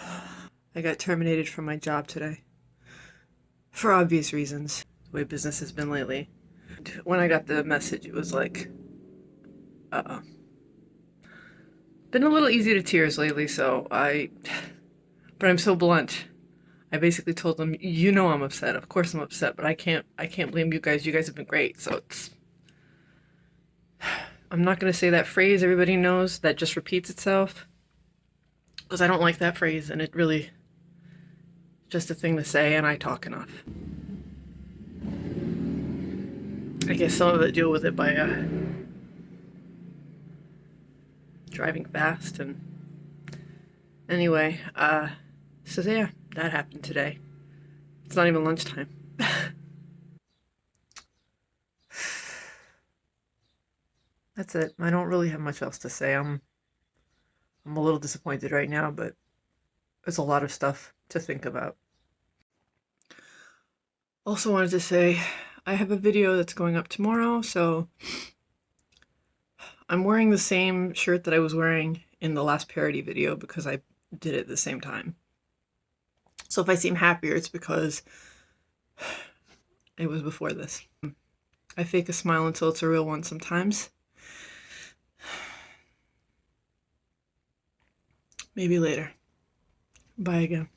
I got terminated from my job today. For obvious reasons, the way business has been lately. When I got the message, it was like, uh oh. Been a little easy to tears lately, so I. But I'm so blunt. I basically told them, you know I'm upset. Of course I'm upset, but I can't I can't blame you guys. You guys have been great. So it's I'm not going to say that phrase everybody knows that just repeats itself because I don't like that phrase and it really just a thing to say and I talk enough. I guess some of it deal with it by uh, driving fast and anyway, uh, so yeah, that happened today. It's not even lunchtime. That's it. I don't really have much else to say. I'm I'm a little disappointed right now, but there's a lot of stuff to think about. Also wanted to say I have a video that's going up tomorrow, so I'm wearing the same shirt that I was wearing in the last parody video because I did it at the same time. So if I seem happier, it's because it was before this. I fake a smile until it's a real one sometimes. Maybe later. Bye again.